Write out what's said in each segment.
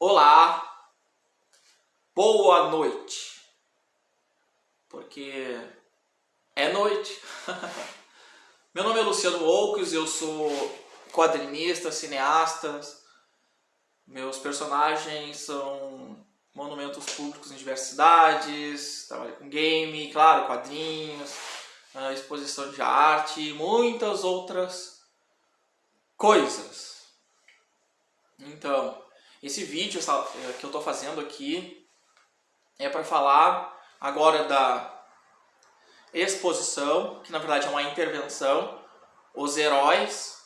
Olá, boa noite, porque é noite. Meu nome é Luciano Oukes, eu sou quadrinista, cineasta. Meus personagens são monumentos públicos em diversas cidades, trabalho com game, claro, quadrinhos, ah, exposição de arte e muitas outras coisas. Então, esse vídeo eh, que eu estou fazendo aqui é para falar agora da exposição, que na verdade é uma intervenção, os heróis,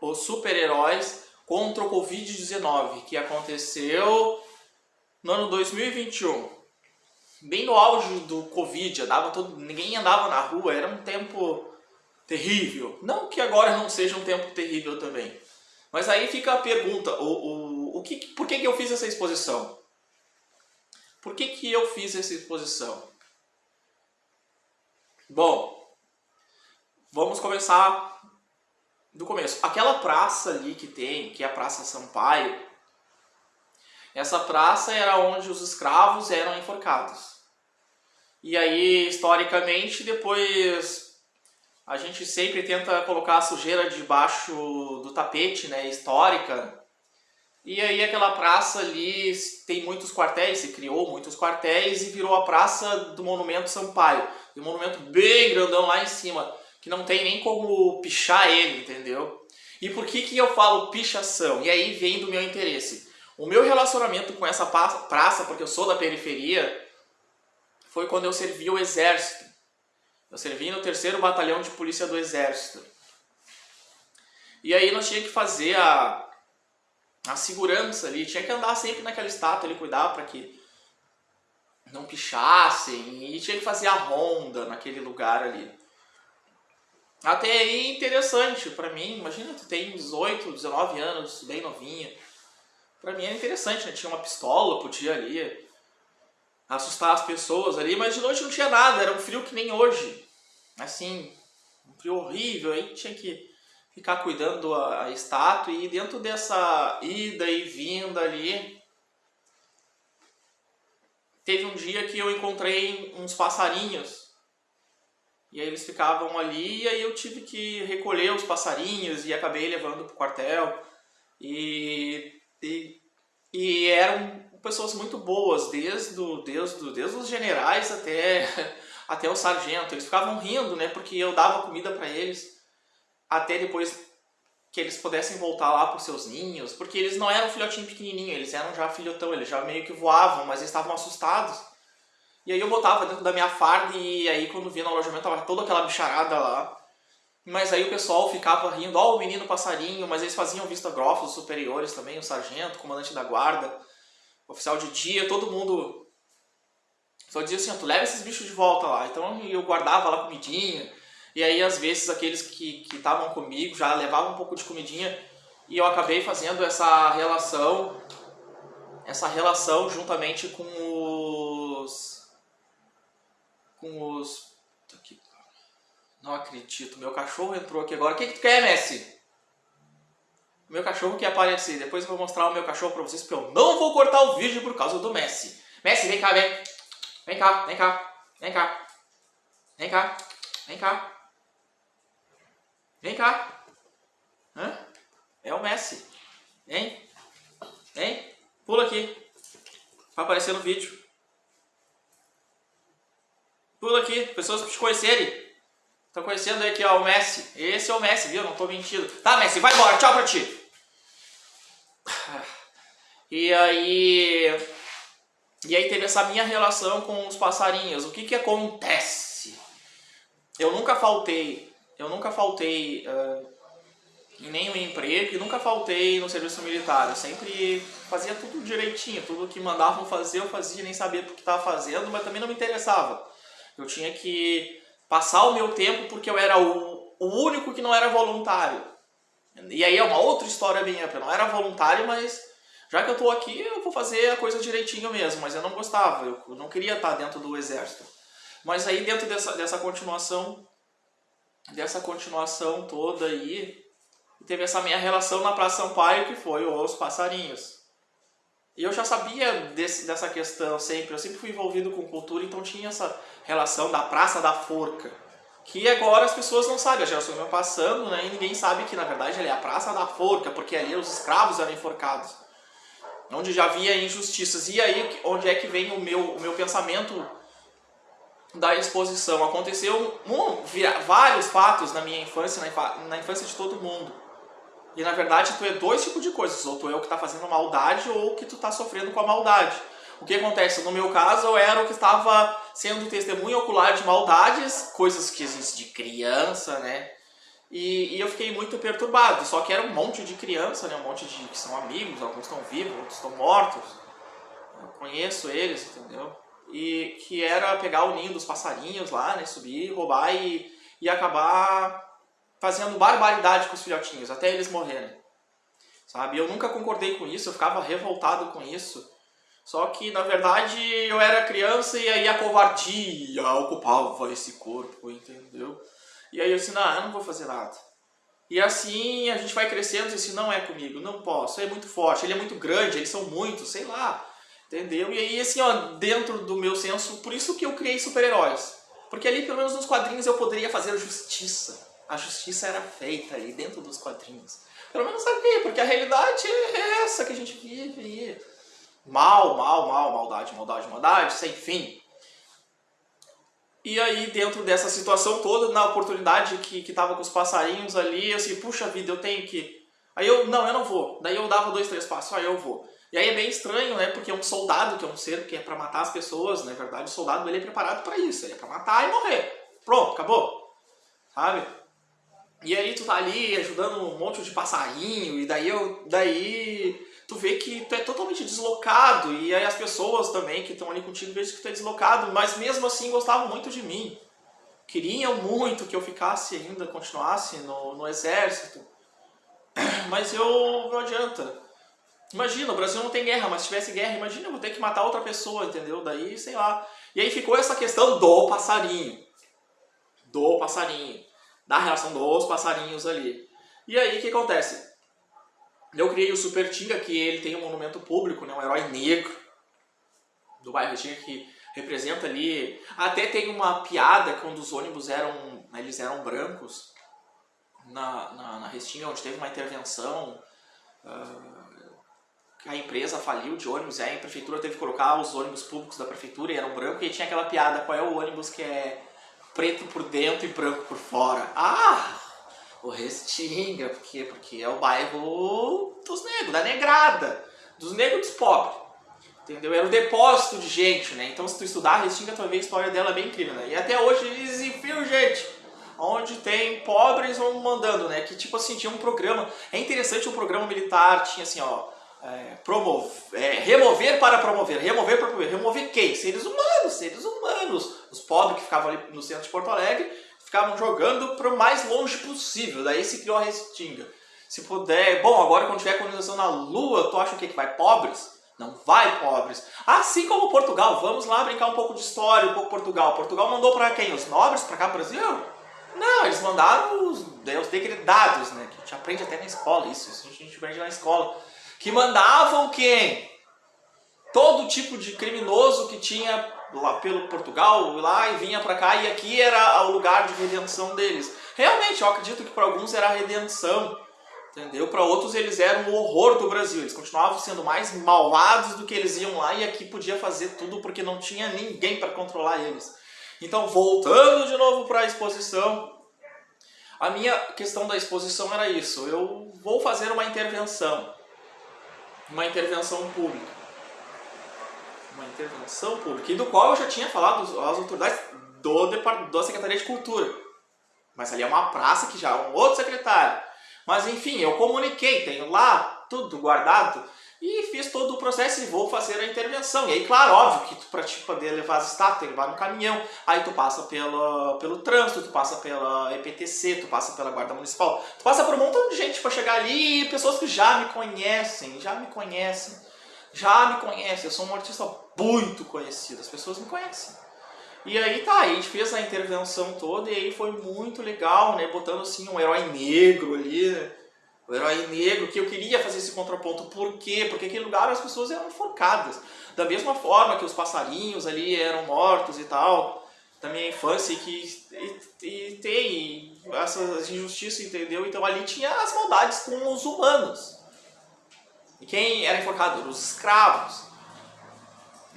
os super-heróis contra o Covid-19, que aconteceu no ano 2021. Bem no auge do Covid, andava todo, ninguém andava na rua, era um tempo terrível. Não que agora não seja um tempo terrível também. Mas aí fica a pergunta, o, o, o que, por que, que eu fiz essa exposição? Por que, que eu fiz essa exposição? Bom, vamos começar do começo. Aquela praça ali que tem, que é a Praça Sampaio, essa praça era onde os escravos eram enforcados. E aí, historicamente, depois a gente sempre tenta colocar a sujeira debaixo do tapete, né, histórica. E aí aquela praça ali tem muitos quartéis, se criou muitos quartéis e virou a praça do Monumento Sampaio. Um monumento bem grandão lá em cima, que não tem nem como pichar ele, entendeu? E por que que eu falo pichação? E aí vem do meu interesse. O meu relacionamento com essa praça, porque eu sou da periferia, foi quando eu servi o exército. Eu servi no terceiro batalhão de polícia do exército. E aí nós tínhamos que fazer a, a segurança ali, tinha que andar sempre naquela estátua ali, cuidar para que não pichassem, e tinha que fazer a ronda naquele lugar ali. Até aí interessante para mim, imagina tu tem 18, 19 anos, bem novinha. Para mim era interessante, né? Tinha uma pistola, podia ali assustar as pessoas ali, mas de noite não tinha nada, era um frio que nem hoje. Assim, um frio horrível, aí tinha que ficar cuidando a estátua e dentro dessa ida e vinda ali, teve um dia que eu encontrei uns passarinhos e aí eles ficavam ali e aí eu tive que recolher os passarinhos e acabei levando pro quartel e, e, e eram pessoas muito boas, desde, do, desde os generais até, até o sargento. Eles ficavam rindo, né? Porque eu dava comida para eles até depois que eles pudessem voltar lá para os seus ninhos, porque eles não eram filhotinho pequenininho, eles eram já filhotão, eles já meio que voavam, mas eles estavam assustados. E aí eu botava dentro da minha farda e aí quando vinha no alojamento tava toda aquela bicharada lá. Mas aí o pessoal ficava rindo, ó oh, o menino passarinho, mas eles faziam vista grossa, os superiores também, o sargento, o comandante da guarda oficial de dia, todo mundo só dizia assim, tu leva esses bichos de volta lá. Então eu guardava lá comidinha, e aí às vezes aqueles que estavam comigo já levavam um pouco de comidinha, e eu acabei fazendo essa relação, essa relação juntamente com os... com os... Não acredito, meu cachorro entrou aqui agora. O que, que tu quer, Messi? Meu cachorro quer aparecer. Depois eu vou mostrar o meu cachorro pra vocês, porque eu não vou cortar o vídeo por causa do Messi. Messi, vem cá, vem. Vem cá, vem cá. Vem cá. Vem cá. Vem cá. Vem cá. Hã? É o Messi. Vem. Vem. Pula aqui. Vai aparecer no vídeo. Pula aqui. Pessoas te conhecerem. Estão conhecendo aqui, ó, o Messi. Esse é o Messi, viu? Não tô mentindo. Tá, Messi, vai embora. Tchau pra ti. E aí... E aí teve essa minha relação com os passarinhos. O que que acontece? Eu nunca faltei, eu nunca faltei uh, em nenhum emprego e nunca faltei no serviço militar. Eu sempre fazia tudo direitinho, tudo que mandavam fazer eu fazia, nem sabia por que estava fazendo, mas também não me interessava. Eu tinha que passar o meu tempo porque eu era o, o único que não era voluntário. E aí é uma outra história minha, eu não era voluntário, mas já que eu estou aqui, eu vou fazer a coisa direitinho mesmo, mas eu não gostava, eu não queria estar dentro do exército. Mas aí dentro dessa, dessa continuação, dessa continuação toda aí, teve essa minha relação na Praça Sampaio, que foi os passarinhos. E eu já sabia desse, dessa questão sempre, eu sempre fui envolvido com cultura, então tinha essa relação da Praça da Forca. Que agora as pessoas não sabem, as gerações vão passando, né, e ninguém sabe que na verdade ali é a Praça da Forca, porque ali os escravos eram enforcados. Onde já havia injustiças. E aí, onde é que vem o meu, o meu pensamento da exposição? Aconteceu um, vários fatos na minha infância, na infância de todo mundo. E na verdade tu é dois tipos de coisas, ou tu é o que está fazendo maldade ou o que tu está sofrendo com a maldade. O que acontece? No meu caso eu era o que estava sendo testemunho ocular de maldades, coisas que existem de criança, né? E, e, eu fiquei muito perturbado, só que era um monte de criança, né? Um monte de que são amigos, alguns estão vivos, outros estão mortos. Eu conheço eles, entendeu? E que era pegar o ninho dos passarinhos lá, né? Subir, roubar e, e acabar fazendo barbaridade com os filhotinhos, até eles morrerem. Sabe? Eu nunca concordei com isso, eu ficava revoltado com isso. Só que, na verdade, eu era criança e aí a covardia ocupava esse corpo, entendeu? E aí eu disse, não, eu não vou fazer nada. E assim a gente vai crescendo e disse, não é comigo, não posso, é muito forte, ele é muito grande, eles são muitos, sei lá. Entendeu? E aí, assim, ó, dentro do meu senso, por isso que eu criei super-heróis. Porque ali, pelo menos nos quadrinhos, eu poderia fazer justiça a justiça era feita ali dentro dos quadrinhos. Pelo menos sabia, porque a realidade é essa que a gente vive. Mal, mal, mal, maldade, maldade, maldade, sem fim. E aí, dentro dessa situação toda, na oportunidade que, que tava com os passarinhos ali, eu assim, puxa vida, eu tenho que... Aí eu, não, eu não vou. Daí eu dava dois, três passos, aí eu vou. E aí é bem estranho, né? Porque é um soldado, que é um ser que é pra matar as pessoas, na verdade, o soldado ele é preparado para isso, ele é pra matar e morrer. Pronto, acabou. Sabe? E aí tu tá ali ajudando um monte de passarinho, e daí, eu, daí tu vê que tu é totalmente deslocado, e aí as pessoas também que estão ali contigo veem que tu é deslocado, mas mesmo assim gostavam muito de mim. Queriam muito que eu ficasse ainda, continuasse no, no exército. Mas eu não adianta. Imagina, o Brasil não tem guerra, mas se tivesse guerra, imagina eu vou ter que matar outra pessoa, entendeu? Daí, sei lá. E aí ficou essa questão do passarinho. Do passarinho da relação dos passarinhos ali. E aí o que acontece? Eu criei o Super Tinga, que ele tem um monumento público, né, um herói negro do bairro Tinga que representa ali. Até tem uma piada quando os ônibus eram, né, eles eram brancos na, na, na Restinga, onde teve uma intervenção. Uh, a empresa faliu de ônibus, e aí a prefeitura teve que colocar os ônibus públicos da prefeitura e eram brancos, e tinha aquela piada, qual é o ônibus que é preto por dentro e branco por fora. Ah, o Restinga, por quê? Porque é o bairro dos negros, da negrada, dos negros dos pobres. Entendeu? Era o depósito de gente, né? Então se tu estudar a Restinga, tu vai ver a história dela bem incrível, né? E até hoje eles enfiam gente. Onde tem pobres vão mandando, né? Que tipo assim, tinha um programa. É interessante o um programa militar, tinha assim, ó é, promover, é, remover para promover, remover para promover, remover quem? Seres humanos, seres humanos. Os pobres que ficavam ali no centro de Porto Alegre ficavam jogando para o mais longe possível, daí se criou a Restinga. Se puder, bom, agora quando tiver colonização na Lua, tu acha o que, que vai? Pobres? Não vai pobres. Assim como Portugal, vamos lá brincar um pouco de história, um pouco Portugal. Portugal mandou para quem? Os nobres para cá pro Brasil? Não, eles mandaram os, os degredados, né? Que a gente aprende até na escola isso, isso a gente aprende na escola que mandavam quem? Todo tipo de criminoso que tinha lá pelo Portugal, lá e vinha para cá, e aqui era o lugar de redenção deles. Realmente, eu acredito que para alguns era a redenção, entendeu? Para outros eles eram o horror do Brasil, eles continuavam sendo mais malvados do que eles iam lá e aqui podia fazer tudo porque não tinha ninguém para controlar eles. Então, voltando de novo para a exposição, a minha questão da exposição era isso, eu vou fazer uma intervenção uma intervenção pública. Uma intervenção pública, e do qual eu já tinha falado às autoridades do, da Secretaria de Cultura. Mas ali é uma praça que já é um outro secretário. Mas enfim, eu comuniquei, tenho lá tudo guardado e fiz todo o processo e vou fazer a intervenção. E aí, claro, óbvio que para te poder levar as estátuas, tem que levar no caminhão, aí tu passa pelo, pelo trânsito, tu passa pela EPTC, tu passa pela Guarda Municipal, tu passa por um montão de gente para chegar ali pessoas que já me conhecem, já me conhecem, já me conhecem. Eu sou um artista muito conhecido, as pessoas me conhecem. E aí tá, a gente fez a intervenção toda e aí foi muito legal, né, botando assim um herói negro ali, né? O herói negro, que eu queria fazer esse contraponto. Por quê? Porque aquele lugar as pessoas eram enforcadas. Da mesma forma que os passarinhos ali eram mortos e tal, da minha infância, que e, e tem essas injustiças, entendeu? Então ali tinha as maldades com os humanos. E quem era enforcado? Os escravos.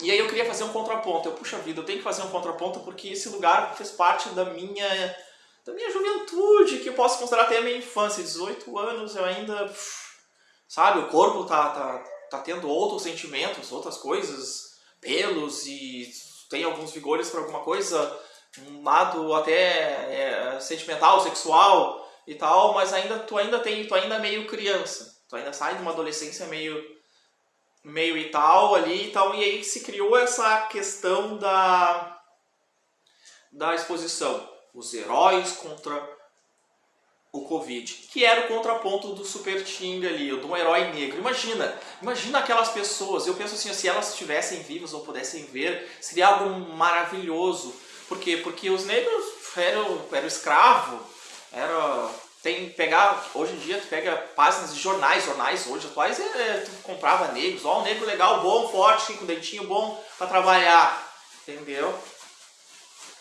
E aí eu queria fazer um contraponto. Eu, puxa vida, eu tenho que fazer um contraponto porque esse lugar fez parte da minha da minha juventude, que eu posso considerar até a minha infância, 18 anos, eu ainda, sabe, o corpo tá, tá, tá tendo outros sentimentos, outras coisas, pelos e tem alguns vigores para alguma coisa, um lado até é, sentimental, sexual e tal, mas ainda tu ainda tem, tu ainda é meio criança, tu ainda sai de uma adolescência meio meio e tal ali e tal, e aí se criou essa questão da da exposição os heróis contra o Covid, que era o contraponto do Super Ting ali, um herói negro. Imagina, imagina aquelas pessoas, eu penso assim, se elas estivessem vivas ou pudessem ver, seria algo maravilhoso. Por quê? Porque os negros eram, eram escravo, era tem pegar, hoje em dia tu pega páginas de jornais, jornais hoje atuais, é, é tu comprava negros, ó, um negro legal, bom, forte, com dentinho bom para trabalhar, entendeu?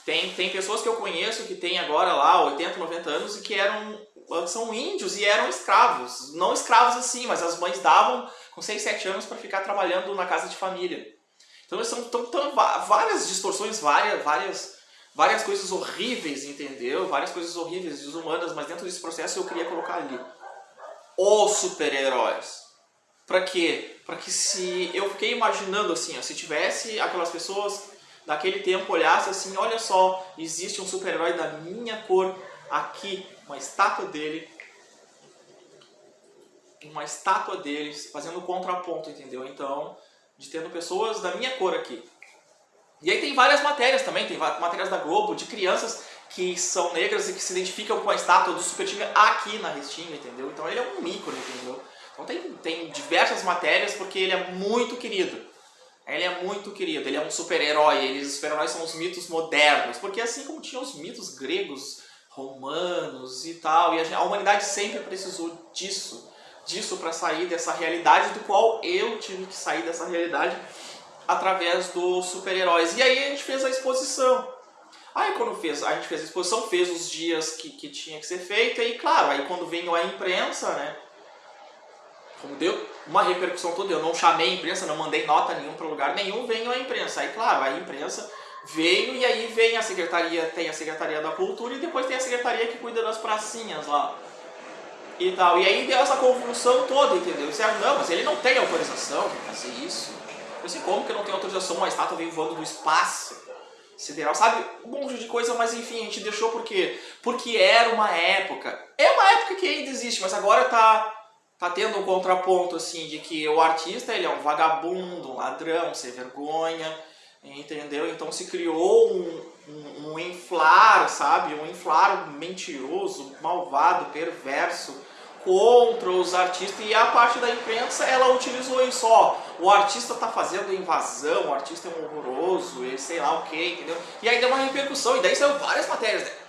Tem, tem pessoas que eu conheço que têm agora lá 80, 90 anos e que eram são índios e eram escravos. Não escravos assim, mas as mães davam com 6, 7 anos para ficar trabalhando na casa de família. Então são tão, tão, várias distorções, várias, várias, várias coisas horríveis, entendeu? Várias coisas horríveis, desumanas, mas dentro desse processo eu queria colocar ali os super-heróis. Para quê? Para que se eu fiquei imaginando assim, ó, se tivesse aquelas pessoas daquele tempo olhasse assim, olha só, existe um super-herói da minha cor aqui, uma estátua dele, uma estátua dele fazendo contraponto, entendeu? Então, de tendo pessoas da minha cor aqui. E aí tem várias matérias também, tem matérias da Globo, de crianças que são negras e que se identificam com a estátua do Super Tigre aqui na Restinga, entendeu? Então ele é um ícone, entendeu? Então tem, tem diversas matérias porque ele é muito querido. Ele é muito querido, ele é um super-herói, os super-heróis são os mitos modernos, porque assim como tinha os mitos gregos, romanos e tal, e a, a humanidade sempre precisou disso, disso para sair dessa realidade do qual eu tive que sair dessa realidade através dos super-heróis. E aí a gente fez a exposição. Aí quando fez, a gente fez a exposição, fez os dias que, que tinha que ser feito, e claro, aí quando veio a imprensa, né, como deu uma repercussão toda, eu não chamei a imprensa, não mandei nota nenhuma para lugar nenhum, veio a imprensa. Aí, claro, a imprensa veio e aí vem a secretaria, tem a Secretaria da Cultura e depois tem a Secretaria que cuida das pracinhas lá. E tal. E aí deu essa convulsão toda, entendeu? Disseram, não, mas ele não tem autorização para fazer isso. Eu sei como que não tem autorização, uma estátua vem voando do espaço sideral, sabe? Um monte de coisa, mas enfim, a gente deixou por quê? Porque era uma época. É uma época que ainda existe, mas agora tá tá tendo um contraponto assim de que o artista ele é um vagabundo, um ladrão, sem vergonha, entendeu? Então se criou um, um, um inflar, sabe? Um inflar mentiroso, malvado, perverso contra os artistas e a parte da imprensa ela utilizou isso, ó, o artista tá fazendo invasão, o artista é um horroroso, e sei lá o que, entendeu? E aí deu uma repercussão, e daí saiu várias matérias, né?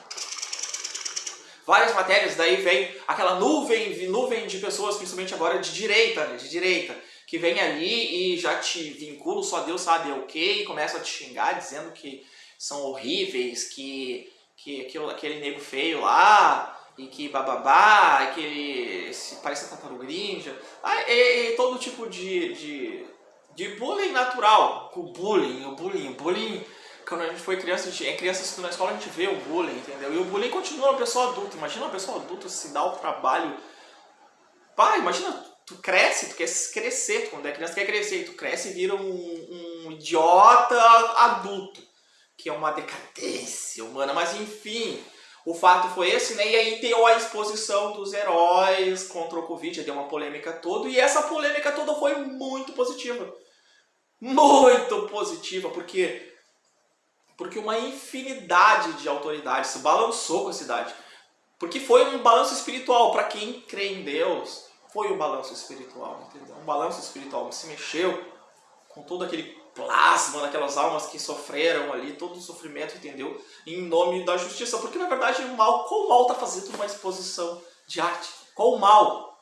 Várias matérias, daí vem aquela nuvem, nuvem de pessoas, principalmente agora de direita, né, de direita, que vem ali e já te vincula, só Deus sabe o que, e começa a te xingar dizendo que são horríveis, que, que aquele, aquele nego feio lá, e que bababá, que ele se parece a tartaruga ninja, ah, e, e, todo tipo de, de, de bullying natural, o bullying, o bullying, o bullying quando a gente foi criança, a gente, é criança na escola a gente vê o bullying, entendeu? E o bullying continua na pessoa adulta. Imagina uma pessoa adulta se dá o trabalho. Pai, imagina, tu cresce, tu quer crescer, tu, quando é criança tu quer crescer, tu cresce e vira um, um idiota adulto, que é uma decadência humana, mas enfim. O fato foi esse, né? E aí deu a exposição dos heróis contra o Covid, deu uma polêmica toda, e essa polêmica toda foi muito positiva. Muito positiva, porque porque uma infinidade de autoridades se balançou com a cidade. Porque foi um balanço espiritual. Para quem crê em Deus, foi um balanço espiritual, entendeu? Um balanço espiritual que se mexeu com todo aquele plasma daquelas almas que sofreram ali, todo o sofrimento, entendeu? Em nome da justiça. Porque na verdade o mal, qual mal está fazendo uma exposição de arte? Qual o mal?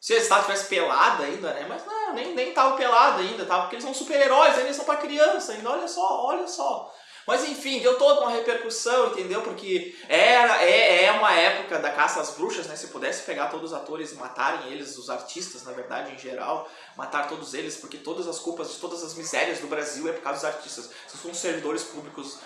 Se a estátua tivesse pelada ainda, né? Mas não, nem, nem pelada ainda, tá? Porque eles são super-heróis, eles são pra criança ainda, olha só, olha só. Mas enfim, deu toda uma repercussão, entendeu? Porque era, é, é uma época da caça às bruxas, né? Se pudesse pegar todos os atores e matarem eles, os artistas, na verdade, em geral, matar todos eles, porque todas as culpas todas as misérias do Brasil é por causa dos artistas. Se são servidores públicos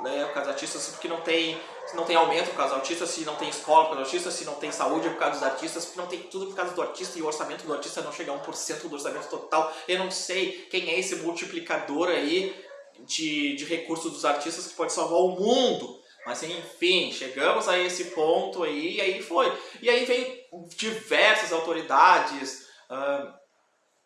né, por causa dos artistas, porque não tem, não tem aumento por causa dos artistas, se não tem escola por causa dos artistas, se não tem saúde é por causa dos artistas, porque não tem tudo por causa do artista e o orçamento do artista não chega a 1% do orçamento total. Eu não sei quem é esse multiplicador aí de, de recursos dos artistas que pode salvar o mundo. Mas enfim, chegamos a esse ponto aí, e aí foi. E aí vem diversas autoridades, uh,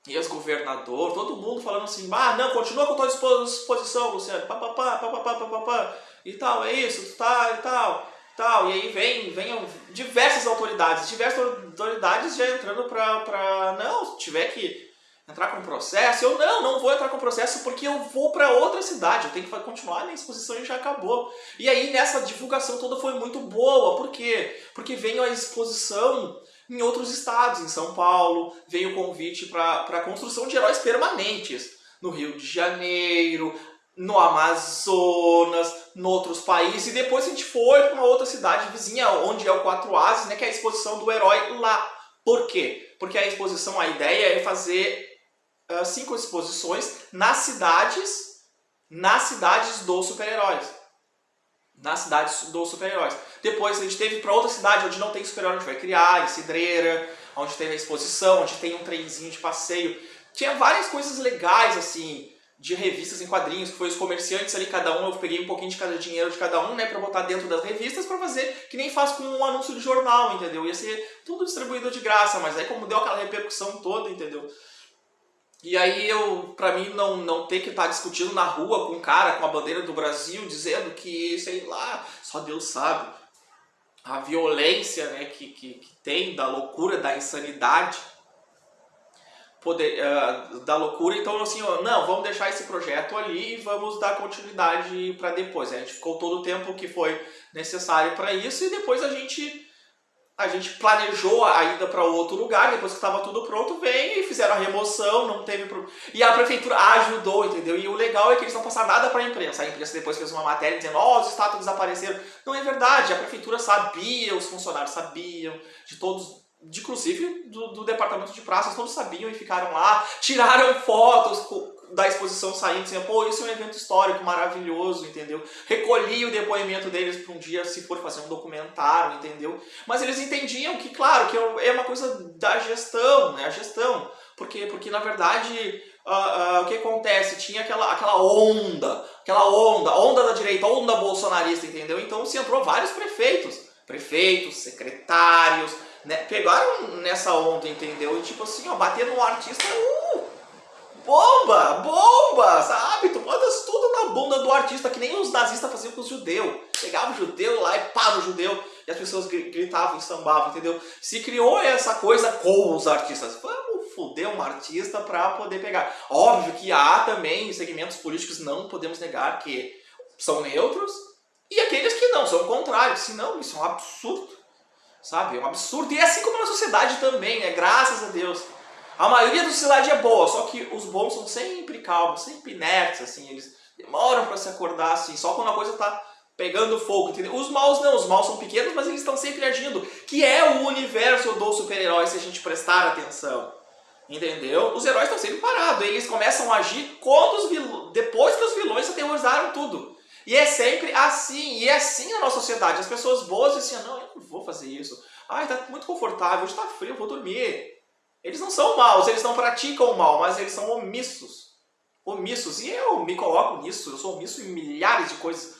ex-governador, todo mundo falando assim, ah, não, continua com a tua disposição, Luciano, papapá, papapá, papapá, e tal, é isso, tá, e tal, tal. E aí vem, vem diversas autoridades, diversas autoridades já entrando pra, pra não, se tiver que entrar com processo. Eu não, não vou entrar com processo porque eu vou para outra cidade, eu tenho que continuar minha exposição e já acabou. E aí nessa divulgação toda foi muito boa, por quê? Porque veio a exposição em outros estados, em São Paulo, veio o convite para a construção de heróis permanentes no Rio de Janeiro, no Amazonas, em outros países, e depois a gente foi para uma outra cidade vizinha, onde é o Quatro Ases, né, que é a exposição do herói lá. Por quê? Porque a exposição, a ideia é fazer uh, cinco exposições nas cidades, nas cidades dos super-heróis. Nas cidades dos super-heróis. Depois a gente teve para outra cidade onde não tem super-herói, a gente vai criar, em Cidreira, onde tem a exposição, onde tem um trenzinho de passeio. Tinha várias coisas legais, assim, de revistas em quadrinhos, que foi os comerciantes ali, cada um, eu peguei um pouquinho de cada dinheiro de cada um, né, pra botar dentro das revistas pra fazer que nem faz com um anúncio de jornal, entendeu? Ia ser tudo distribuído de graça, mas aí como deu aquela repercussão toda, entendeu? E aí eu, pra mim, não, não ter que estar tá discutindo na rua com um cara com a bandeira do Brasil, dizendo que, sei lá, só Deus sabe, a violência né, que, que, que tem, da loucura, da insanidade, poder, uh, da loucura. Então, assim, ó, não, vamos deixar esse projeto ali e vamos dar continuidade para depois. A gente ficou todo o tempo que foi necessário para isso e depois a gente a gente planejou a ida para outro lugar, depois que estava tudo pronto, vem e fizeram a remoção, não teve problema. E a prefeitura ajudou, entendeu? E o legal é que eles não passaram nada para a imprensa. A imprensa depois fez uma matéria dizendo, ó, oh, os estátuas desapareceram. Não é verdade, a prefeitura sabia, os funcionários sabiam, de todos, de, inclusive do, do departamento de praças, todos sabiam e ficaram lá, tiraram fotos da exposição saindo, dizendo, pô, isso é um evento histórico maravilhoso, entendeu? Recolhi o depoimento deles para um dia, se for fazer um documentário, entendeu? Mas eles entendiam que, claro, que é uma coisa da gestão, né? A gestão. Porque, porque na verdade, uh, uh, o que acontece? Tinha aquela, aquela onda, aquela onda, onda da direita, onda bolsonarista, entendeu? Então se entrou vários prefeitos, prefeitos, secretários, né? Pegaram nessa onda, entendeu? E tipo assim, ó, bater no artista, uh, bomba, bomba, sabe? Tu botas tudo na bunda do artista, que nem os nazistas faziam com os judeus. Pegava o judeu lá e pá no judeu, e as pessoas gritavam e sambavam, entendeu? Se criou essa coisa com os artistas. Vamos foder um artista pra poder pegar. Óbvio que há também segmentos políticos, não podemos negar, que são neutros, e aqueles que não, são contrários. Se não, isso é um absurdo, sabe? É um absurdo. E é assim como na sociedade também, né? Graças a Deus. A maioria da sociedade é boa, só que os bons são sempre calmos, sempre inertes, assim, eles demoram para se acordar, assim, só quando a coisa tá pegando fogo, entendeu? Os maus não, os maus são pequenos, mas eles estão sempre agindo, que é o universo do super-herói, se a gente prestar atenção. Entendeu? Os heróis estão sempre parados, eles começam a agir quando os vilões, depois que os vilões aterrorizaram tudo. E é sempre assim, e é assim na nossa sociedade. As pessoas boas dizem assim, não, eu não vou fazer isso. Ai, tá muito confortável, hoje tá frio, eu vou dormir. Eles não são maus, eles não praticam o mal, mas eles são omissos. Omissos. E eu me coloco nisso, eu sou omisso em milhares de coisas.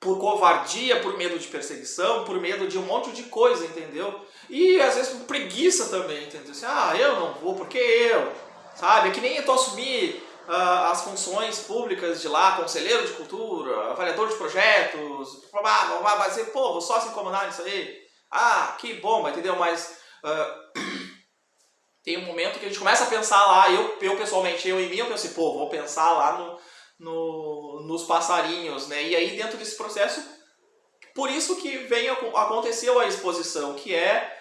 Por covardia, por medo de perseguição, por medo de um monte de coisa, entendeu? E às vezes por preguiça também, entendeu? Assim, ah, eu não vou, porque eu? Sabe? É que nem eu tô assumir uh, as funções públicas de lá, conselheiro de cultura, avaliador de projetos, vai ser, pô, vou só se incomodar nisso aí. Ah, que bomba, entendeu? Mas... Uh, tem um momento que a gente começa a pensar lá, eu, eu pessoalmente, eu em mim, eu pensei, pô, vou pensar lá no, no, nos passarinhos, né? E aí dentro desse processo, por isso que vem, aconteceu a exposição, que é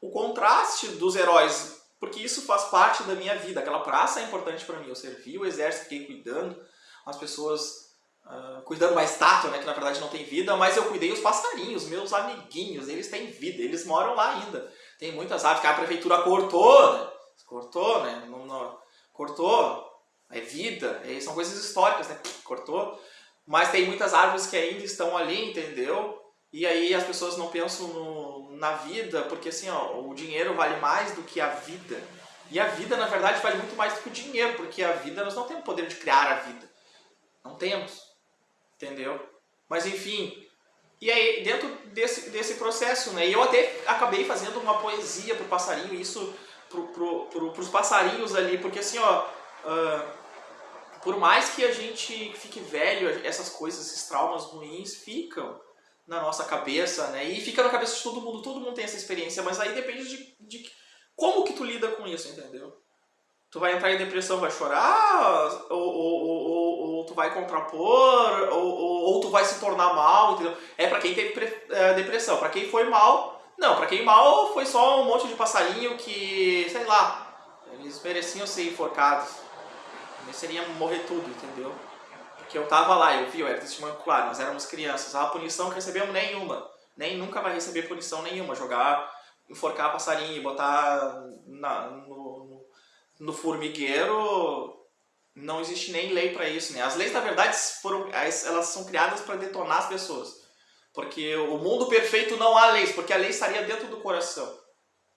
o contraste dos heróis porque isso faz parte da minha vida. Aquela praça é importante para mim. Eu servi o exército, fiquei cuidando, as pessoas uh, cuidando da estátua, né, que na verdade não tem vida, mas eu cuidei os passarinhos, meus amiguinhos, eles têm vida, eles moram lá ainda. Tem muitas aves que a prefeitura cortou, né? Cortou, né? Não, não, cortou. É vida, é, são coisas históricas, né? Cortou. Mas tem muitas árvores que ainda estão ali, entendeu? E aí as pessoas não pensam no, na vida, porque assim, ó, o dinheiro vale mais do que a vida. E a vida, na verdade, vale muito mais do que o dinheiro, porque a vida, nós não temos poder de criar a vida. Não temos. Entendeu? Mas enfim. E aí, dentro desse, desse processo, né? Eu até acabei fazendo uma poesia pro passarinho, isso pro, pro, pro, pros passarinhos ali, porque assim, ó. Uh, por mais que a gente fique velho, essas coisas, esses traumas ruins ficam na nossa cabeça, né? E fica na cabeça de todo mundo, todo mundo tem essa experiência, mas aí depende de, de como que tu lida com isso, entendeu? Tu vai entrar em depressão, vai chorar, ou, ou, ou, ou tu vai contrapor, ou, tu vai se tornar mal, entendeu? É pra quem teve é, depressão. Pra quem foi mal, não. Pra quem mal foi só um monte de passarinho que, sei lá, eles mereciam ser enforcados. Seria morrer tudo, entendeu? Porque eu tava lá, eu vi, eu era testemunho ocular, nós éramos crianças. A punição que recebemos nenhuma. Nem nunca vai receber punição nenhuma. Jogar, enforcar passarinho botar na, no formigueiro não existe nem lei para isso, né? As leis, na verdade, foram, elas são criadas para detonar as pessoas. Porque o mundo perfeito não há leis, porque a lei estaria dentro do coração.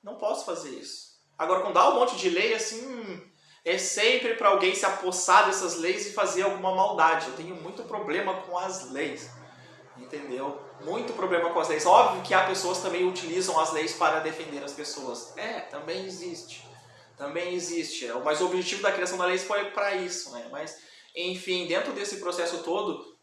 Não posso fazer isso. Agora, quando há um monte de lei, assim, é sempre para alguém se apossar dessas leis e fazer alguma maldade. Eu tenho muito problema com as leis, entendeu? Muito problema com as leis. Óbvio que há pessoas que também utilizam as leis para defender as pessoas. É, também existe. Também existe. É, mas o objetivo da criação da lei foi para isso, né? Mas, enfim, dentro desse processo todo,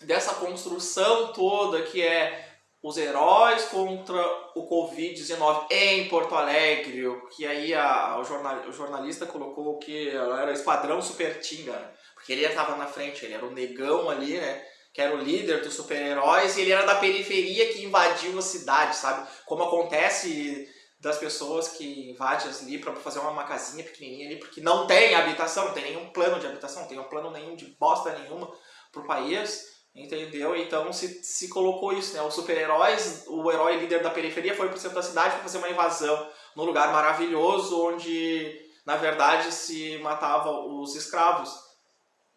dessa construção toda que é os heróis contra o Covid-19 em Porto Alegre, que aí a, o, jornal, o, jornalista colocou que era Esquadrão Super Tinga, né? porque ele estava na frente, ele era o negão ali, né? Que era o líder dos super-heróis e ele era da periferia que invadiu a cidade, sabe? Como acontece das pessoas que invadem ali para fazer uma, casinha pequenininha ali, porque não tem habitação, não tem nenhum plano de habitação, não tem um plano nenhum de bosta nenhuma pro país. Entendeu? Então se, se colocou isso, né? Os super-heróis, o herói líder da periferia foi pro centro da cidade para fazer uma invasão num lugar maravilhoso onde, na verdade, se matava os escravos.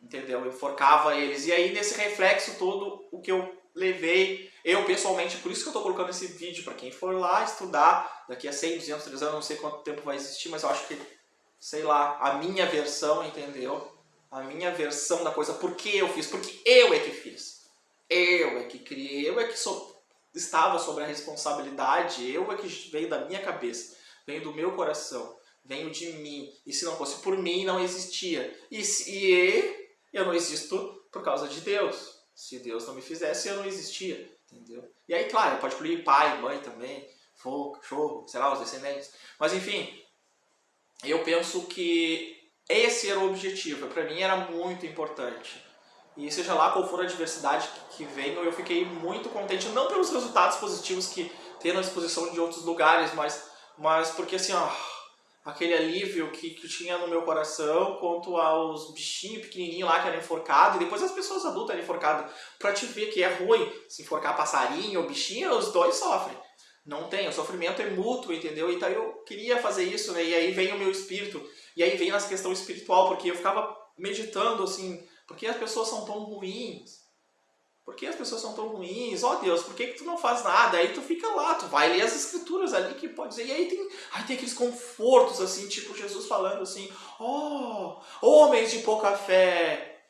Entendeu? Enforcava eles. E aí, nesse reflexo todo, o que eu levei, eu pessoalmente, por isso que eu estou colocando esse vídeo, para quem for lá estudar, daqui a 100, 200, 300, não sei quanto tempo vai existir, mas eu acho que, sei lá, a minha versão, entendeu? a minha versão da coisa, por que eu fiz, porque eu é que fiz. Eu é que criei, eu é que estava sobre a responsabilidade, eu é que veio da minha cabeça, veio do meu coração, veio de mim. E se não fosse por mim, não existia. E, se, eu não existo por causa de Deus. Se Deus não me fizesse, eu não existia. Entendeu? E aí, claro, pode incluir pai, mãe também, fogo, cachorro, sei lá, os descendentes. Mas enfim, eu penso que esse era o objetivo, para mim era muito importante. E seja lá qual for a diversidade que venha, eu fiquei muito contente, não pelos resultados positivos que tem na exposição de outros lugares, mas, mas porque assim, ó, aquele alívio que, que tinha no meu coração quanto aos bichinhos pequenininhos lá que eram enforcados, e depois as pessoas adultas eram enforcadas, pra te ver que é ruim se enforcar passarinho ou bichinho, os dois sofrem. Não tem, o sofrimento é mútuo, entendeu? Então eu queria fazer isso, né? E aí vem o meu espírito e aí vem essa questão espiritual, porque eu ficava meditando assim, por que as pessoas são tão ruins? Por que as pessoas são tão ruins? Ó oh, Deus, por que, que tu não faz nada? Aí tu fica lá, tu vai ler as escrituras ali que pode dizer. E aí tem, aí tem aqueles confortos assim, tipo Jesus falando assim, ó, oh, homens de pouca fé,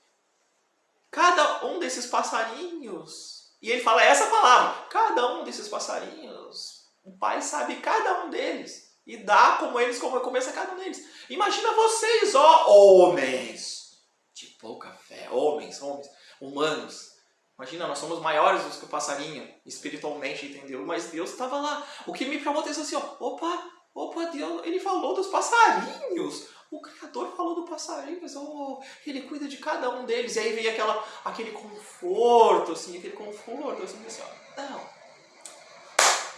cada um desses passarinhos. E ele fala essa palavra, cada um desses passarinhos, o Pai sabe cada um deles e dá como eles como começa cada um deles. Imagina vocês, ó homens de pouca fé, homens, homens, humanos. Imagina, nós somos maiores do que o passarinho, espiritualmente, entendeu? Mas Deus estava lá. O que me chamou a atenção assim, ó, opa, opa, Deus, ele falou dos passarinhos. O Criador falou do passarinho, mas oh, ele cuida de cada um deles. E aí veio aquela, aquele conforto, assim, aquele conforto, assim, assim ó, não,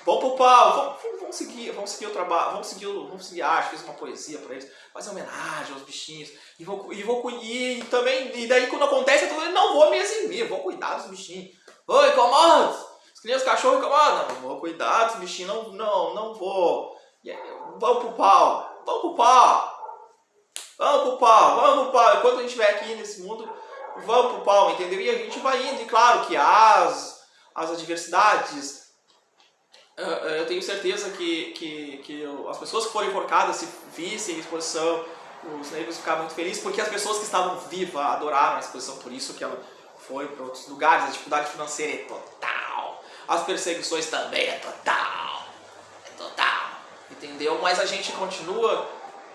vamos pro pau, vamos, vamos, seguir, vamos seguir o trabalho, vamos seguir, vamos seguir a arte, fiz uma poesia para eles, fazer homenagem aos bichinhos, e vou, e vou e também, e daí quando acontece, eu não vou me eximir, vou cuidar dos bichinhos. Oi, incomoda! As crianças, cachorro incomodam, não vou cuidar dos bichinhos, não, não, não vou. E aí, vamos pro pau, vamos pro pau. Vamos pro pau, vamos pro pau. Enquanto a gente estiver aqui nesse mundo, vamos pro pau, entendeu? E a gente vai indo, e claro que as, as adversidades, eu tenho certeza que, que, que as pessoas que foram enforcadas, se vissem a exposição, os negros ficaram muito felizes, porque as pessoas que estavam vivas adoraram a exposição, por isso que ela foi para outros lugares, a dificuldade financeira é total, as perseguições também é total, é total, entendeu? Mas a gente continua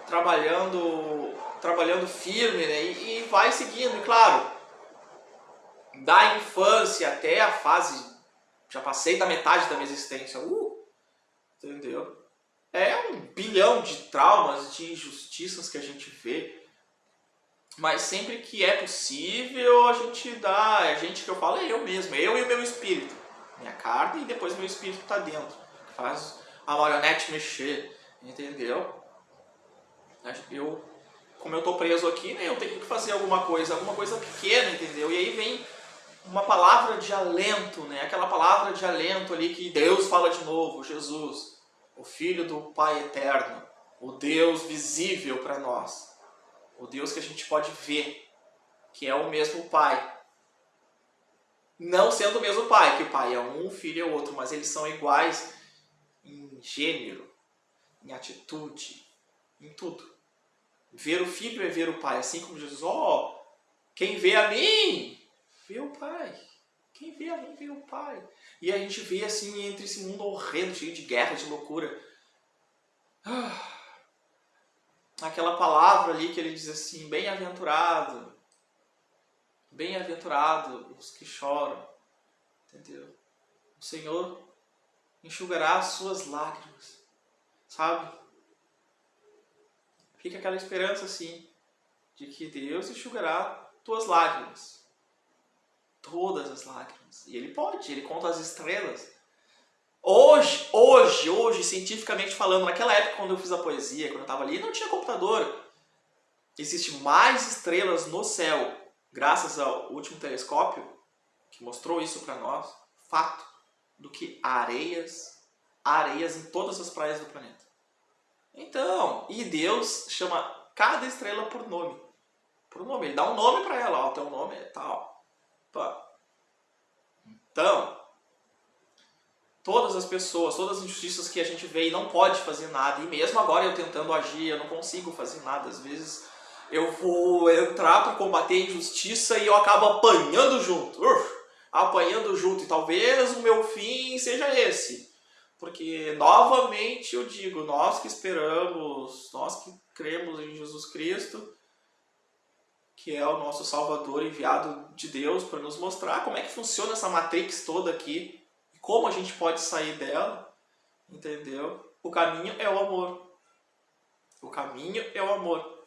trabalhando, trabalhando firme né? e, e vai seguindo, e claro, da infância até a fase já passei da metade da minha existência. Uh, entendeu? É um bilhão de traumas, de injustiças que a gente vê. Mas sempre que é possível, a gente dá. A gente que eu falo é eu mesmo, eu e o meu espírito. Minha carne e depois meu espírito está dentro. Faz a marionete mexer, entendeu? Eu, como eu tô preso aqui, né, eu tenho que fazer alguma coisa, alguma coisa pequena, entendeu? E aí vem uma palavra de alento, né? aquela palavra de alento ali que Deus fala de novo, Jesus, o Filho do Pai Eterno, o Deus visível para nós, o Deus que a gente pode ver, que é o mesmo Pai. Não sendo o mesmo Pai, que o Pai é um, o Filho é outro, mas eles são iguais em gênero, em atitude, em tudo. Ver o Filho é ver o Pai, assim como Jesus, ó, oh, quem vê a mim, vê o Pai. Quem vê a mim vê o Pai. E a gente vê assim entre esse mundo horrendo, cheio de guerra, de loucura. Ah, aquela palavra ali que ele diz assim, bem-aventurado. Bem-aventurado os que choram. Entendeu? O Senhor enxugará as suas lágrimas. Sabe? Fica aquela esperança assim, de que Deus enxugará tuas lágrimas todas as lágrimas. E ele pode, ele conta as estrelas. Hoje, hoje, hoje, cientificamente falando, naquela época quando eu fiz a poesia, quando eu estava ali, não tinha computador. Existem mais estrelas no céu, graças ao último telescópio, que mostrou isso para nós, fato, do que areias, areias em todas as praias do planeta. Então, e Deus chama cada estrela por nome. Por nome, ele dá um nome para ela, ó, teu nome é tal. Então, todas as pessoas, todas as injustiças que a gente vê e não pode fazer nada, e mesmo agora eu tentando agir, eu não consigo fazer nada, às vezes eu vou entrar para combater a injustiça e eu acabo apanhando junto, Uf, apanhando junto, e talvez o meu fim seja esse, porque novamente eu digo, nós que esperamos, nós que cremos em Jesus Cristo, que é o nosso Salvador enviado de Deus para nos mostrar como é que funciona essa matrix toda aqui como a gente pode sair dela, entendeu? O caminho é o amor. O caminho é o amor.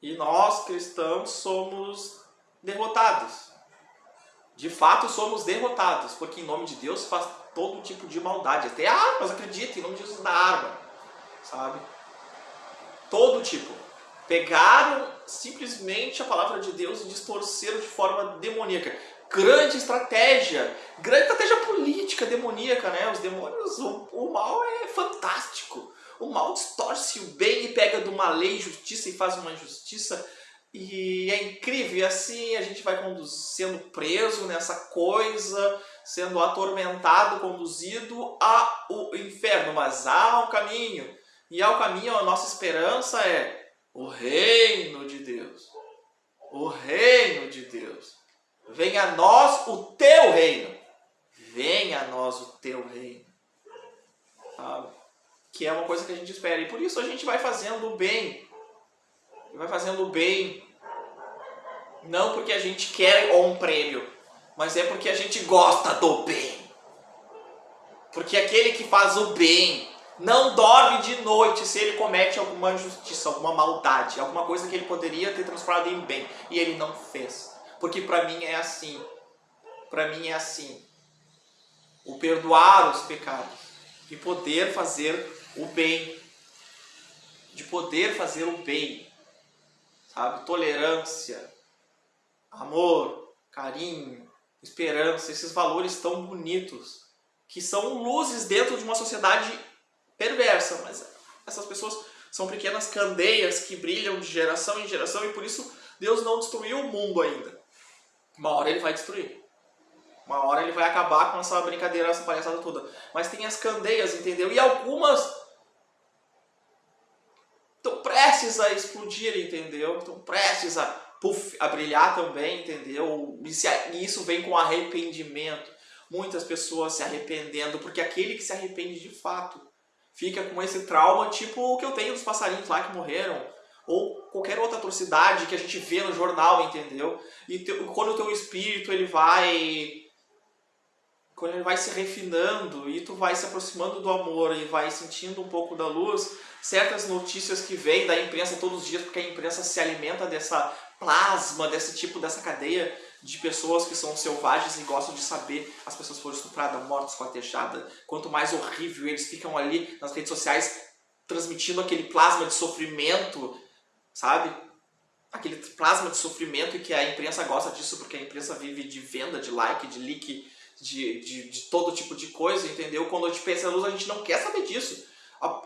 E nós, cristãos, somos derrotados. De fato, somos derrotados, porque em nome de Deus faz todo tipo de maldade. Até armas, acredita, em nome de Jesus dá arma, sabe? Todo tipo pegaram simplesmente a palavra de Deus e distorceram de forma demoníaca. Grande estratégia, grande estratégia política demoníaca, né? Os demônios, o, o mal é fantástico. O mal distorce o bem e pega de uma lei justiça e faz uma injustiça. E é incrível, e assim a gente vai sendo preso nessa coisa, sendo atormentado, conduzido ao inferno. Mas há um caminho, e há o caminho, a nossa esperança é o reino de Deus. O reino de Deus. Venha a nós o teu reino. Venha a nós o teu reino. Que é uma coisa que a gente espera. E por isso a gente vai fazendo o bem. Vai fazendo o bem. Não porque a gente quer um prêmio, mas é porque a gente gosta do bem. Porque aquele que faz o bem não dorme de noite se ele comete alguma injustiça, alguma maldade, alguma coisa que ele poderia ter transformado em bem e ele não fez. Porque para mim é assim. Para mim é assim. O perdoar os pecados de poder fazer o bem, de poder fazer o bem, sabe? Tolerância, amor, carinho, esperança, esses valores tão bonitos que são luzes dentro de uma sociedade perversa, mas essas pessoas são pequenas candeias que brilham de geração em geração e por isso Deus não destruiu o mundo ainda. Uma hora ele vai destruir. Uma hora ele vai acabar com essa brincadeira, essa palhaçada toda. Mas tem as candeias, entendeu? E algumas estão prestes a explodir, entendeu? Estão prestes a, puff, a brilhar também, entendeu? E isso vem com arrependimento. Muitas pessoas se arrependendo, porque aquele que se arrepende de fato fica com esse trauma, tipo o que eu tenho dos passarinhos lá que morreram, ou qualquer outra atrocidade que a gente vê no jornal, entendeu? E te, quando o teu espírito ele vai quando ele vai se refinando e tu vai se aproximando do amor e vai sentindo um pouco da luz, certas notícias que vêm da imprensa todos os dias, porque a imprensa se alimenta dessa plasma, desse tipo, dessa cadeia de pessoas que são selvagens e gostam de saber as pessoas foram estupradas, mortas, esquartejadas. Quanto mais horrível eles ficam ali nas redes sociais transmitindo aquele plasma de sofrimento, sabe? Aquele plasma de sofrimento e que a imprensa gosta disso porque a imprensa vive de venda, de like, de leak, de, de, de todo tipo de coisa, entendeu? Quando a gente pensa luz, a gente não quer saber disso.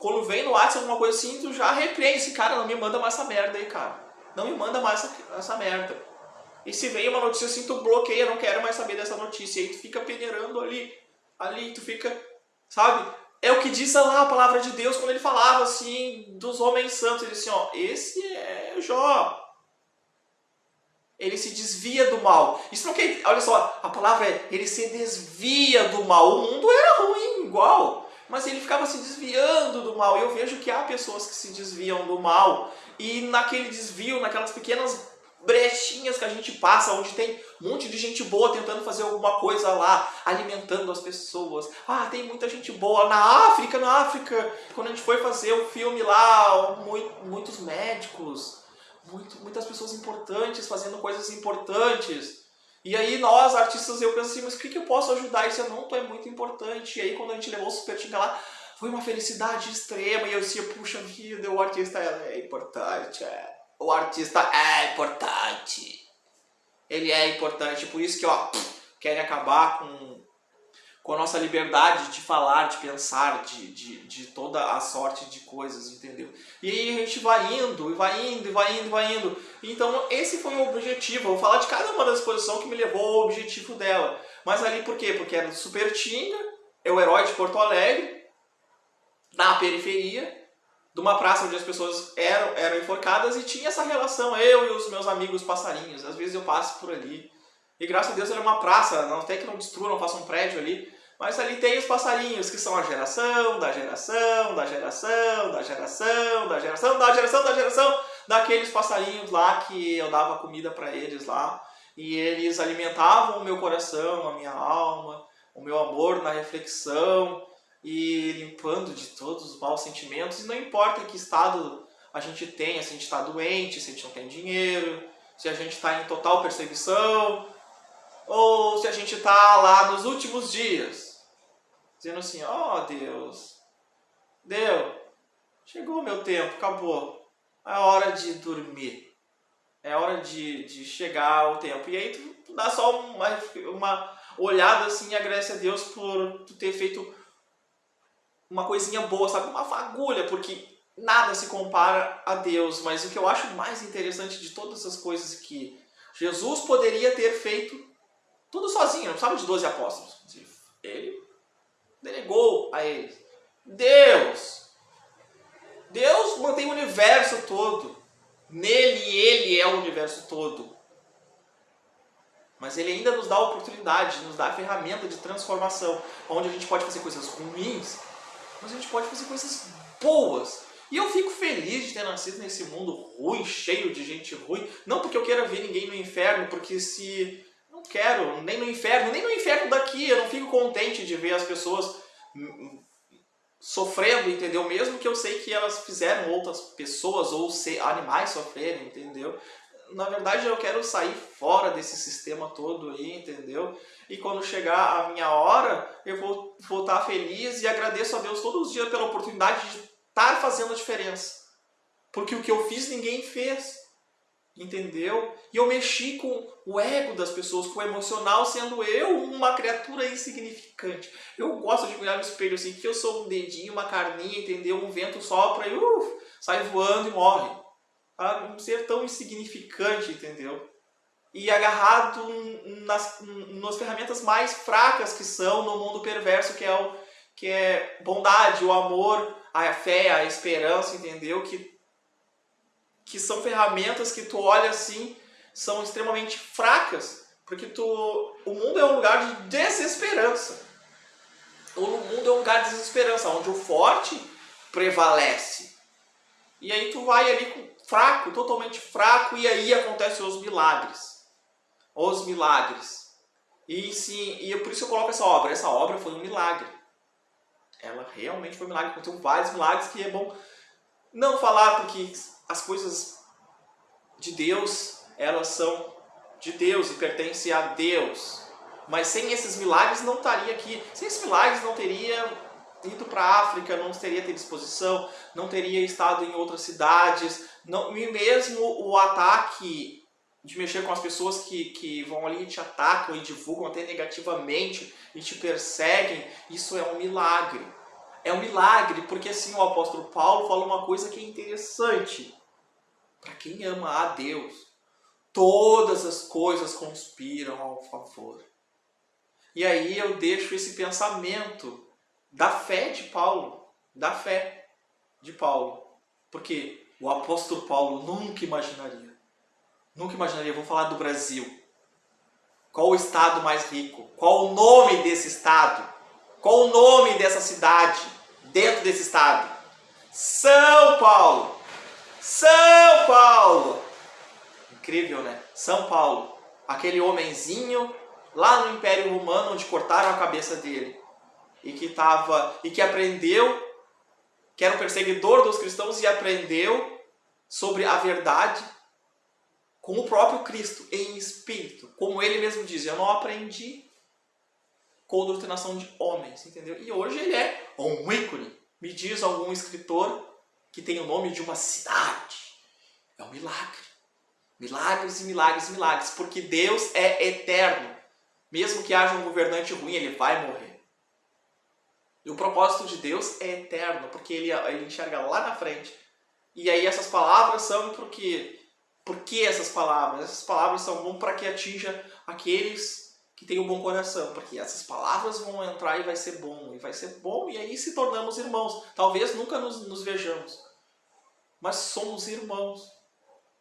Quando vem no WhatsApp alguma coisa assim, tu já repreende esse cara, não me manda mais essa merda aí, cara. Não me manda mais essa, essa merda. E se vem uma notícia assim, tu bloqueia, não quero mais saber dessa notícia. E aí tu fica peneirando ali, ali, tu fica, sabe? É o que diz lá a palavra de Deus quando ele falava assim dos homens santos. Ele disse assim, ó, esse é Jó. Ele se desvia do mal. Isso não quer, olha só, a palavra é, ele se desvia do mal. O mundo era ruim, igual. Mas ele ficava se desviando do mal. E eu vejo que há pessoas que se desviam do mal. E naquele desvio, naquelas pequenas brechinhas que a gente passa, onde tem um monte de gente boa tentando fazer alguma coisa lá, alimentando as pessoas. Ah, tem muita gente boa na África, na África, quando a gente foi fazer o filme lá, muitos médicos, muito, muitas pessoas importantes fazendo coisas importantes. E aí nós, artistas, eu penso assim, mas o que, que eu posso ajudar? Isso não, tu é muito importante. E aí quando a gente levou o Super Tinga lá, foi uma felicidade extrema. E eu disse, puxa vida, o artista é importante, é o artista é importante. Ele é importante, por isso que ó, querem acabar com, com a nossa liberdade de falar, de pensar, de, de, de toda a sorte de coisas, entendeu? E aí a gente vai indo, e vai indo, e vai indo, vai indo. Então esse foi o objetivo. Eu vou falar de cada uma das exposições que me levou ao objetivo dela. Mas ali por quê? Porque era Super Tinga, é o herói de Porto Alegre, na periferia, de uma praça onde as pessoas eram, eram enforcadas e tinha essa relação, eu e os meus amigos passarinhos. Às vezes eu passo por ali. E graças a Deus era uma praça, não até que não destrua, não faça um prédio ali. Mas ali tem os passarinhos, que são a geração, da geração, da geração, da geração, da geração, da geração, da geração, daqueles passarinhos lá que eu dava comida para eles lá. E eles alimentavam o meu coração, a minha alma, o meu amor na reflexão e limpando de todos os maus sentimentos. E não importa que estado a gente tenha, se a gente está doente, se a gente não tem dinheiro, se a gente está em total perseguição, ou se a gente está lá nos últimos dias, dizendo assim, ó oh, Deus, deu, chegou o meu tempo, acabou, é hora de dormir, é hora de, de chegar o tempo. E aí tu, tu dá só uma, uma olhada assim e agradece a Deus por tu ter feito uma coisinha boa, sabe? Uma fagulha, porque nada se compara a Deus. Mas o que eu acho mais interessante de todas essas coisas é que Jesus poderia ter feito tudo sozinho, não precisava de 12 apóstolos. Ele delegou a eles. Deus! Deus mantém o universo todo. Nele, ele é o universo todo. Mas ele ainda nos dá a oportunidade, nos dá a ferramenta de transformação, onde a gente pode fazer coisas ruins mas a gente pode fazer coisas boas. E eu fico feliz de ter nascido nesse mundo ruim, cheio de gente ruim. Não porque eu queira ver ninguém no inferno, porque se... Não quero, nem no inferno, nem no inferno daqui. Eu não fico contente de ver as pessoas sofrendo, entendeu? Mesmo que eu sei que elas fizeram outras pessoas ou animais sofrerem, entendeu? na verdade eu quero sair fora desse sistema todo aí, entendeu? E quando chegar a minha hora, eu vou voltar feliz e agradeço a Deus todos os dias pela oportunidade de estar fazendo a diferença. Porque o que eu fiz ninguém fez. Entendeu? E eu mexi com o ego das pessoas, com o emocional, sendo eu uma criatura insignificante. Eu gosto de olhar no espelho assim, que eu sou um dedinho, uma carninha, entendeu? Um vento sopra e uh, sai voando e morre. Um ser tão insignificante, entendeu? E agarrado nas, nas ferramentas mais fracas que são no mundo perverso, que é, o, que é bondade, o amor, a fé, a esperança, entendeu? Que que são ferramentas que tu olha assim, são extremamente fracas, porque tu, o mundo é um lugar de desesperança. O mundo é um lugar de desesperança, onde o forte prevalece. E aí tu vai ali fraco, totalmente fraco, e aí acontecem os milagres. Os milagres. E, sim, e por isso eu coloco essa obra. Essa obra foi um milagre. Ela realmente foi um milagre. Aconteceu vários milagres que é bom não falar porque as coisas de Deus, elas são de Deus e pertencem a Deus. Mas sem esses milagres não estaria aqui. Sem esses milagres não teria ido para a África, não teria ter disposição, não teria estado em outras cidades, não, e mesmo o ataque de mexer com as pessoas que, que vão ali e te atacam e divulgam até negativamente e te perseguem, isso é um milagre. É um milagre, porque assim o apóstolo Paulo fala uma coisa que é interessante. Para quem ama a Deus, todas as coisas conspiram ao favor. E aí eu deixo esse pensamento da fé de Paulo, da fé de Paulo. Porque o apóstolo Paulo nunca imaginaria, nunca imaginaria, vou falar do Brasil. Qual o estado mais rico? Qual o nome desse estado? Qual o nome dessa cidade dentro desse estado? São Paulo. São Paulo! Incrível, né? São Paulo, aquele homenzinho lá no Império Romano onde cortaram a cabeça dele e que tava e que aprendeu que era um perseguidor dos cristãos e aprendeu sobre a verdade com o próprio Cristo em espírito, como ele mesmo diz, eu não aprendi com doutrinação de homens, entendeu? E hoje ele é um ícone. Me diz algum escritor que tem o nome de uma cidade. É um milagre. Milagres e milagres e milagres, porque Deus é eterno. Mesmo que haja um governante ruim, ele vai morrer. E o propósito de Deus é eterno, porque ele, ele enxerga lá na frente. E aí essas palavras são porque por que essas palavras? Essas palavras são bom para que atinja aqueles que têm um bom coração, porque essas palavras vão entrar e vai ser bom, e vai ser bom, e aí se tornamos irmãos. Talvez nunca nos, nos vejamos, mas somos irmãos.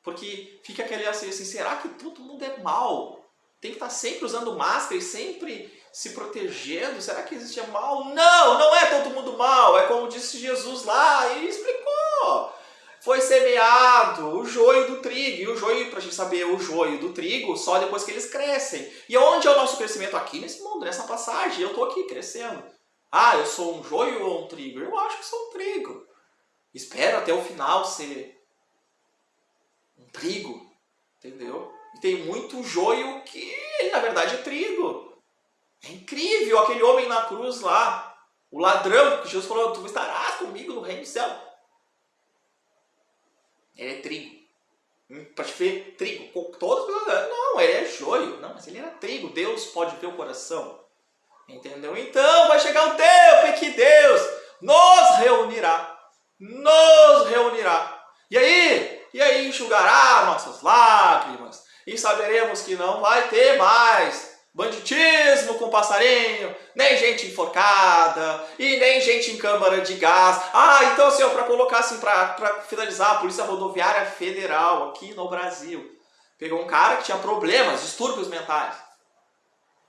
Porque fica aquele assim, assim, será que todo mundo é mal? Tem que estar sempre usando máscara e sempre se protegendo? Será que existe mal? Não, não é todo mundo mal. É como disse Jesus lá e explicou. Foi semeado o joio do trigo. E o joio, para a gente saber o joio do trigo, só depois que eles crescem. E onde é o nosso crescimento? Aqui nesse mundo, nessa passagem. Eu estou aqui crescendo. Ah, eu sou um joio ou um trigo? Eu acho que sou um trigo. Espero até o final ser um trigo, entendeu? E tem muito joio que na verdade é trigo. É incrível aquele homem na cruz lá, o ladrão que Jesus falou, tu estarás comigo no reino do céu. Ele é trigo. Hum, Para ver, trigo. Pessoas, não, ele é joio. Não, mas ele era trigo. Deus pode ver o coração. Entendeu? Então vai chegar o tempo em que Deus nos reunirá nos reunirá. E aí? E aí enxugará nossas lágrimas. E saberemos que não vai ter mais banditismo com passarinho, nem gente enforcada, e nem gente em câmara de gás. Ah, então assim, para colocar assim, para finalizar, a Polícia Rodoviária Federal aqui no Brasil pegou um cara que tinha problemas, distúrbios mentais.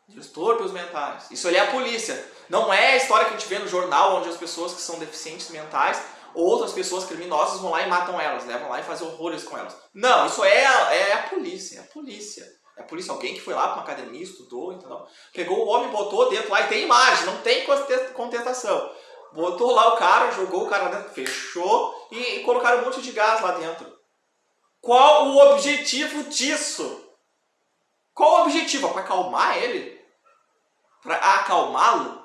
Distúrbios mentais. Isso ali é a polícia. Não é a história que a gente vê no jornal, onde as pessoas que são deficientes mentais outras pessoas criminosas vão lá e matam elas? Vão lá e fazem horrores com elas. Não, isso é é a polícia, é a polícia. É a polícia, alguém que foi lá para uma academia, estudou, entendeu? Pegou o homem, botou dentro lá e tem imagem, não tem contestação. Botou lá o cara, jogou o cara dentro, fechou e, e colocaram um monte de gás lá dentro. Qual o objetivo disso? Qual o objetivo? Para acalmar ele? Para acalmá-lo?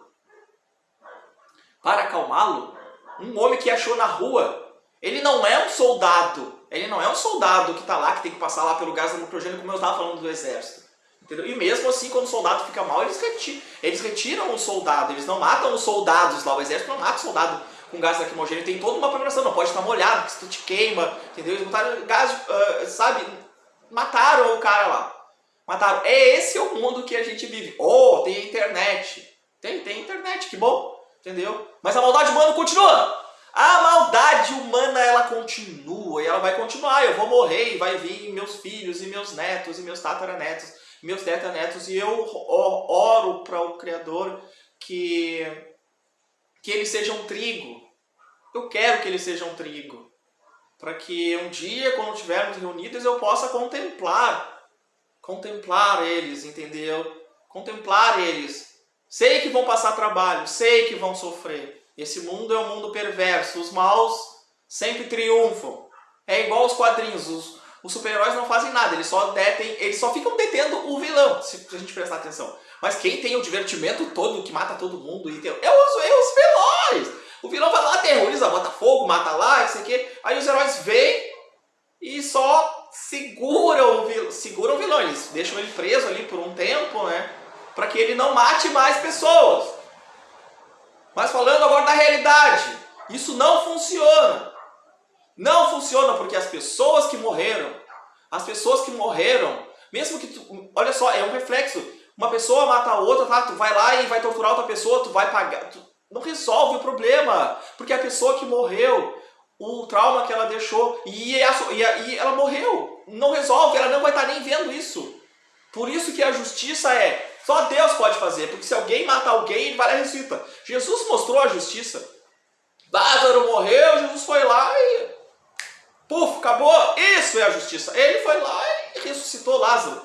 Para acalmá-lo? Um homem que achou na rua, ele não é um soldado. Ele não é um soldado que está lá, que tem que passar lá pelo gás lacrimogêneo, como eu estava falando do exército. Entendeu? E mesmo assim, quando o soldado fica mal, eles retiram, eles retiram o soldado. Eles não matam os soldados lá. O exército não mata o soldado com gás lacrimogêneo. Tem toda uma programação. Não pode estar molhado, porque se tu te queima. Entendeu? Eles botaram gás, uh, sabe? Mataram o cara lá. Mataram. É esse é o mundo que a gente vive. Oh, tem internet. Tem, tem internet, que bom. Entendeu? Mas a maldade humana continua. A maldade humana, ela continua vai continuar. Eu vou morrer e vai vir meus filhos e meus netos e meus tataranetos, meus tetaranetos. E eu oro para o Criador que, que eles sejam trigo. Eu quero que eles sejam trigo. Para que um dia, quando estivermos reunidos, eu possa contemplar. Contemplar eles, entendeu? Contemplar eles. Sei que vão passar trabalho, sei que vão sofrer. Esse mundo é um mundo perverso. Os maus sempre triunfam. É igual os quadrinhos. Os, os super-heróis não fazem nada. Eles só, detem, eles só ficam detendo o vilão, se a gente prestar atenção. Mas quem tem o divertimento todo, que mata todo mundo, é, os, é os vilões. O vilão vai lá, terroriza, bota fogo, mata lá, isso aqui. Aí os heróis vêm e só seguram o vilão. Seguram o vilão. Eles deixam ele preso ali por um tempo, né? Para que ele não mate mais pessoas. Mas falando agora da realidade, isso não funciona. Não funciona porque as pessoas que morreram, as pessoas que morreram, mesmo que tu, olha só, é um reflexo. Uma pessoa mata a outra, tá? Tu vai lá e vai torturar outra pessoa, tu vai pagar, tu não resolve o problema, porque a pessoa que morreu, o trauma que ela deixou e, a, e, a, e ela morreu, não resolve, ela não vai estar nem vendo isso. Por isso que a justiça é só Deus pode fazer, porque se alguém mata alguém, ele vai lá e ressuscita. Jesus mostrou a justiça. Lázaro morreu, Jesus foi lá e... Puf, acabou. Isso é a justiça. Ele foi lá e ressuscitou Lázaro.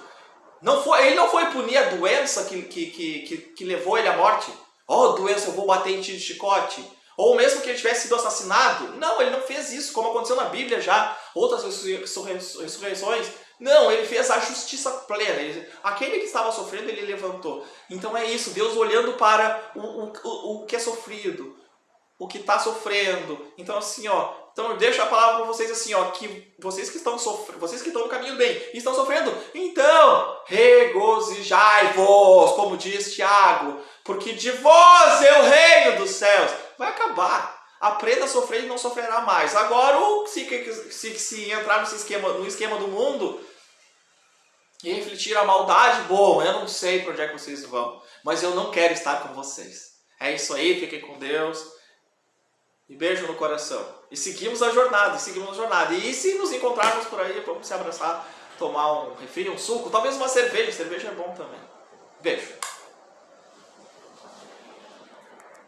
Não foi, ele não foi punir a doença que, que, que, que, levou ele à morte. Oh, doença, eu vou bater em ti de chicote. Ou mesmo que ele tivesse sido assassinado. Não, ele não fez isso, como aconteceu na Bíblia já. Outras ressurreições. Não, ele fez a justiça plena. Ele, aquele que estava sofrendo, ele levantou. Então é isso, Deus olhando para o, o, o, o que é sofrido, o que está sofrendo. Então assim, ó, então eu deixo a palavra para vocês assim, ó, que vocês que estão sofrendo, vocês que estão no caminho bem estão sofrendo, então regozijai-vos, como diz Tiago, porque de vós é o reino dos céus. Vai acabar aprenda a sofrer e não sofrerá mais. Agora, se, se, se entrar nesse esquema, no esquema do mundo e refletir a maldade, bom, eu não sei para onde é que vocês vão, mas eu não quero estar com vocês. É isso aí, fiquem com Deus. E beijo no coração. E seguimos a jornada, e seguimos a jornada. E se nos encontrarmos por aí, vamos se abraçar, tomar um refri, um suco, talvez uma cerveja. Cerveja é bom também. Beijo.